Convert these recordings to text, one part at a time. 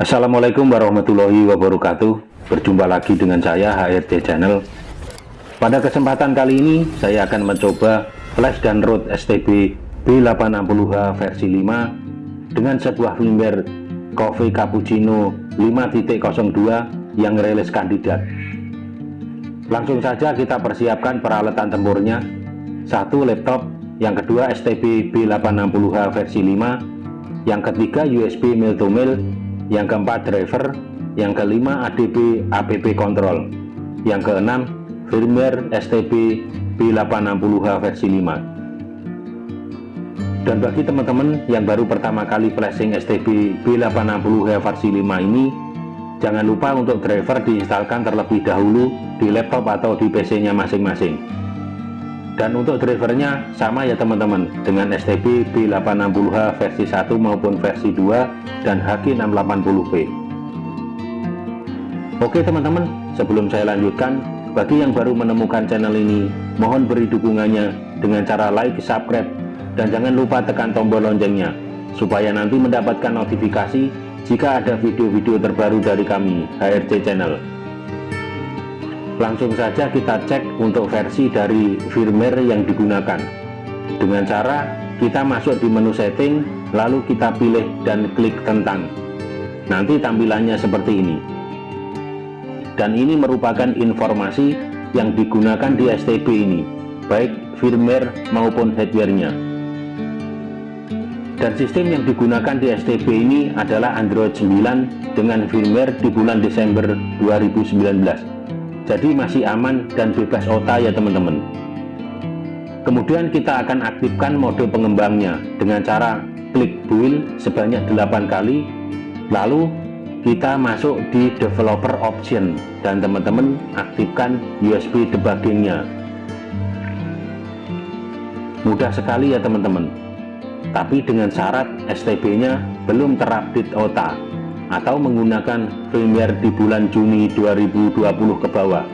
Assalamualaikum warahmatullahi wabarakatuh. Berjumpa lagi dengan saya HRT Channel. Pada kesempatan kali ini saya akan mencoba flash dan root STB B860H versi 5 Dengan sebuah firmware Coffee Cappuccino 5.02 yang rilis kandidat. Langsung saja kita persiapkan peralatan tempurnya. Satu laptop, yang kedua STB B860H versi 5 Yang ketiga USB mil to mil yang keempat driver, yang kelima ADB APP control, yang keenam firmware STB B860H versi 5. Dan bagi teman-teman yang baru pertama kali flashing STB B860H versi 5 ini, jangan lupa untuk driver diinstalkan terlebih dahulu di laptop atau di PC-nya masing-masing dan untuk drivernya sama ya teman-teman dengan STB B860H versi 1 maupun versi 2 dan HG680P Oke teman-teman sebelum saya lanjutkan bagi yang baru menemukan channel ini mohon beri dukungannya dengan cara like, subscribe dan jangan lupa tekan tombol loncengnya supaya nanti mendapatkan notifikasi jika ada video-video terbaru dari kami HRC Channel langsung saja kita cek untuk versi dari firmware yang digunakan. Dengan cara kita masuk di menu setting lalu kita pilih dan klik tentang. Nanti tampilannya seperti ini. Dan ini merupakan informasi yang digunakan di STB ini baik firmware maupun hardware-nya. Dan sistem yang digunakan di STB ini adalah Android 9 dengan firmware di bulan Desember 2019 jadi masih aman dan bebas OTA ya teman-teman. Kemudian kita akan aktifkan mode pengembangnya dengan cara klik build sebanyak 8 kali lalu kita masuk di developer option dan teman-teman aktifkan USB debuggingnya. Mudah sekali ya teman-teman. Tapi dengan syarat STB nya belum terupdate OTA atau menggunakan firmware di bulan Juni 2020 ke bawah.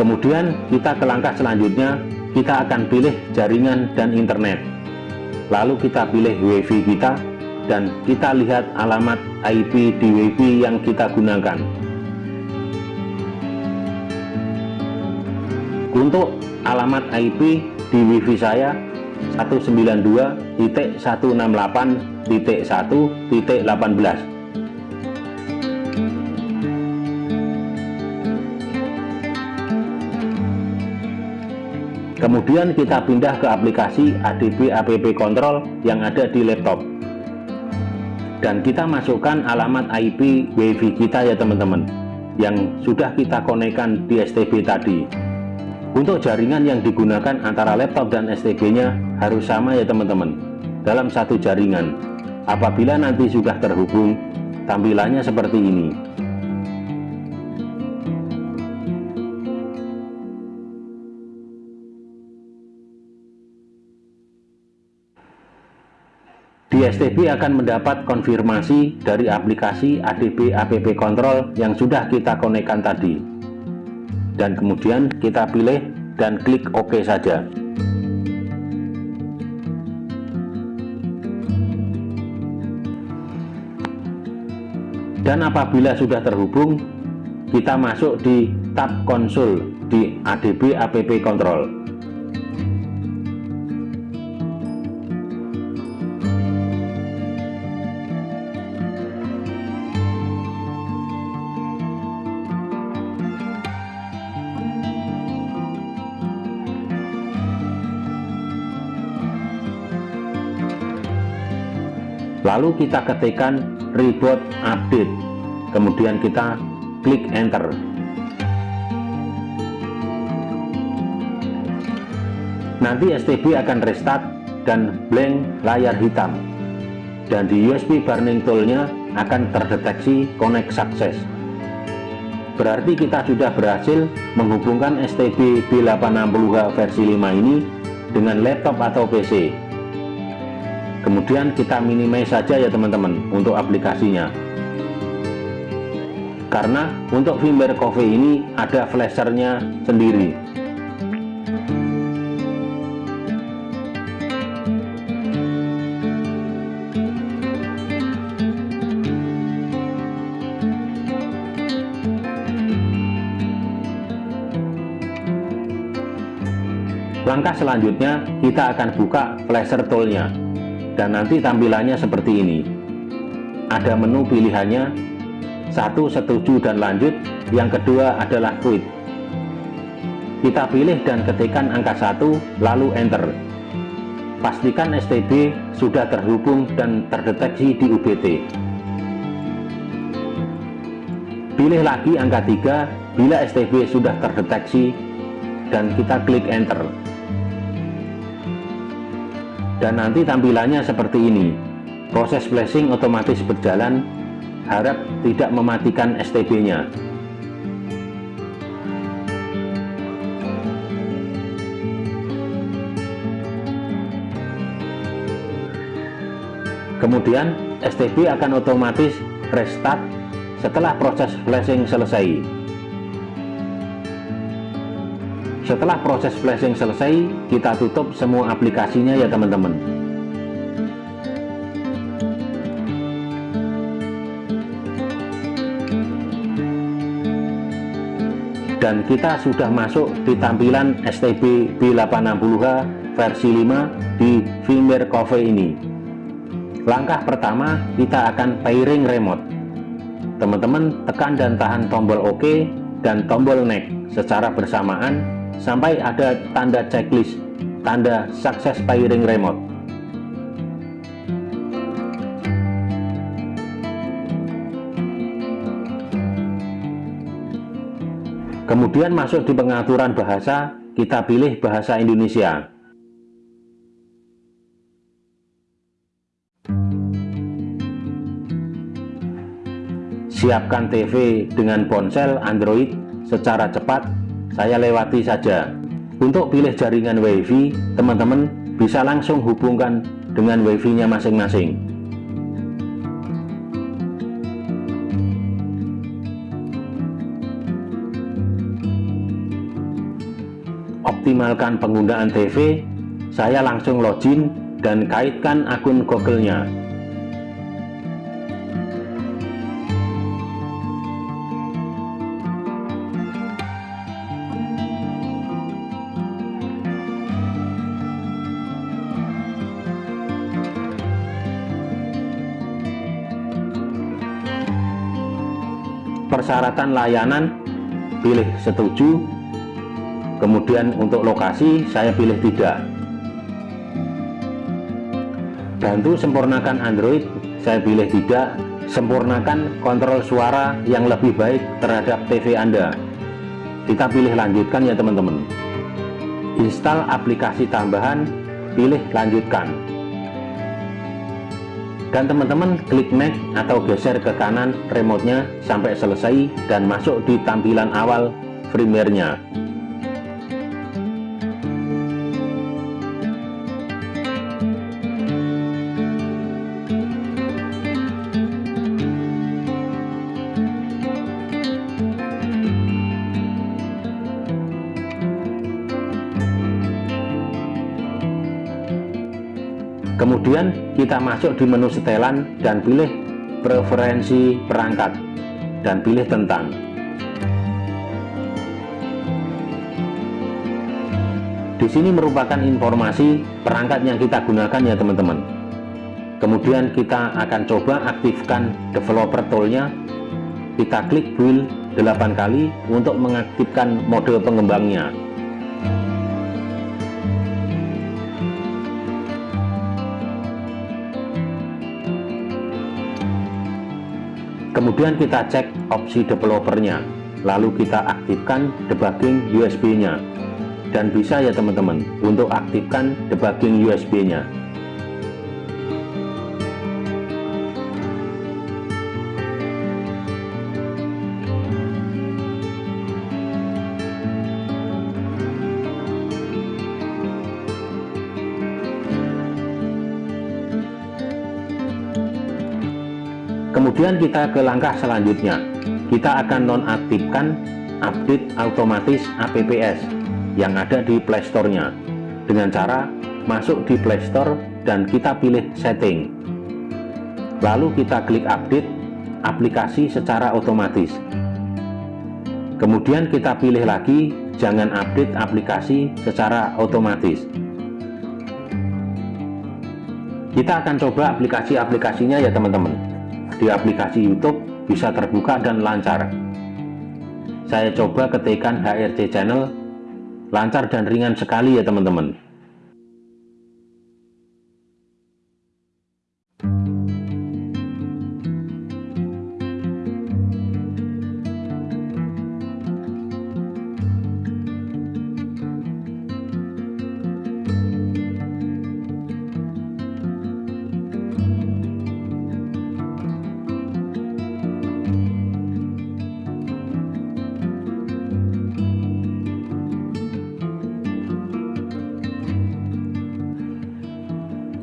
Kemudian kita ke langkah selanjutnya kita akan pilih jaringan dan internet. Lalu kita pilih wifi kita dan kita lihat alamat IP di WiFi yang kita gunakan. Untuk alamat IP di WiFi saya 192.168.1.18 Kemudian kita pindah ke aplikasi ADB APP Control yang ada di laptop dan kita masukkan alamat IP WiFi kita ya teman-teman yang sudah kita konekkan di STB tadi. Untuk jaringan yang digunakan antara laptop dan STB nya harus sama ya teman-teman dalam satu jaringan. Apabila nanti sudah terhubung tampilannya seperti ini Di STB akan mendapat konfirmasi dari aplikasi ADB APP Control yang sudah kita konekkan tadi. Dan kemudian kita pilih dan klik OK saja. Dan apabila sudah terhubung, kita masuk di tab konsol di ADB APP Control. Lalu kita ketikkan reboot update. Kemudian kita klik enter. Nanti STB akan restart dan blank layar hitam. Dan di USB burning toolnya akan terdeteksi connect success. Berarti kita sudah berhasil menghubungkan STB B860H versi 5 ini dengan laptop atau PC kemudian kita minimize saja ya teman-teman untuk aplikasinya. Karena untuk firmware Coffee ini ada flashernya sendiri. Langkah selanjutnya kita akan buka flasher toolnya dan nanti tampilannya seperti ini. Ada menu pilihannya. Satu setuju dan lanjut. Yang kedua adalah quit. Kita pilih dan ketikkan angka satu lalu enter. Pastikan STB sudah terhubung dan terdeteksi di UBT pilih lagi angka 3 bila STB sudah terdeteksi dan kita klik enter dan nanti tampilannya seperti ini. Proses flashing otomatis berjalan. Harap tidak mematikan STB nya kemudian STB akan otomatis restart setelah proses flashing selesai setelah proses flashing selesai kita tutup semua aplikasinya ya teman-teman. Dan kita sudah masuk di tampilan STB B860H versi 5 di firmware Coffee ini. Langkah pertama kita akan pairing remote. Teman-teman tekan dan tahan tombol OK dan tombol neck secara bersamaan sampai ada tanda checklist tanda sukses pairing remote. Kemudian masuk di pengaturan bahasa kita pilih bahasa Indonesia. Siapkan TV dengan ponsel Android secara cepat saya lewati saja. Untuk pilih jaringan wifi teman-teman bisa langsung hubungkan dengan wifi nya masing-masing. Optimalkan penggunaan TV saya langsung login dan kaitkan akun Google-nya persyaratan layanan pilih setuju. Kemudian untuk lokasi saya pilih tidak. Bantu sempurnakan Android saya pilih tidak. Sempurnakan kontrol suara yang lebih baik terhadap TV Anda. Kita pilih lanjutkan ya teman-teman. Install aplikasi tambahan pilih lanjutkan dan teman-teman klik next atau geser ke kanan remote-nya sampai selesai dan masuk di tampilan awal firmware-nya kemudian kita masuk di menu setelan dan pilih preferensi perangkat dan pilih tentang. Di sini merupakan informasi perangkat yang kita gunakan ya teman-teman. Kemudian kita akan coba aktifkan developer toolnya. Kita klik build 8 kali untuk mengaktifkan mode pengembangnya kemudian kita cek opsi developernya lalu kita aktifkan debugging USB nya dan bisa ya teman-teman untuk aktifkan debugging USB nya kemudian kita ke langkah selanjutnya. Kita akan nonaktifkan update otomatis APPS yang ada di Playstore-nya dengan cara masuk di Playstore dan kita pilih setting. Lalu kita klik update aplikasi secara otomatis. Kemudian kita pilih lagi jangan update aplikasi secara otomatis. Kita akan coba aplikasi-aplikasinya ya teman-teman di aplikasi YouTube bisa terbuka dan lancar. Saya coba ketikkan HRC channel lancar dan ringan sekali ya teman-teman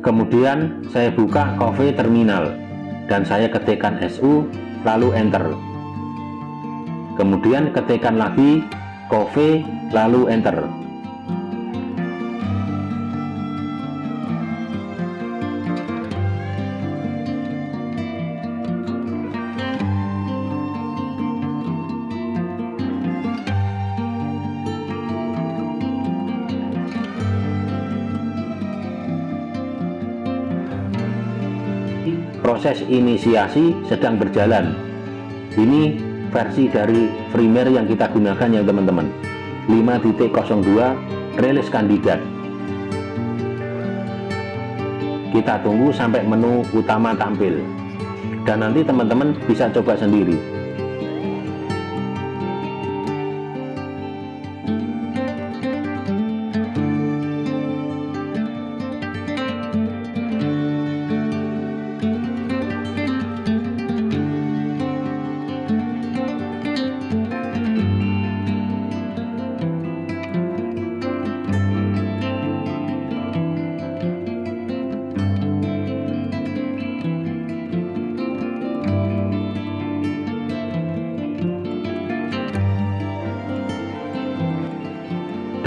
kemudian saya buka coffee terminal dan saya ketikkan SU lalu enter. Kemudian ketikkan lagi coffee lalu enter proses inisiasi sedang berjalan. Ini versi dari firmware yang kita gunakan ya teman-teman. 5.02 rilis kandidat. Kita tunggu sampai menu utama tampil. Dan nanti teman-teman bisa coba sendiri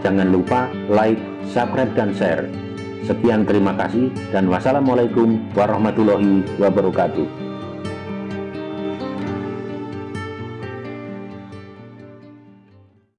jangan lupa like subscribe dan share. Sekian terima kasih dan wassalamualaikum warahmatullahi wabarakatuh.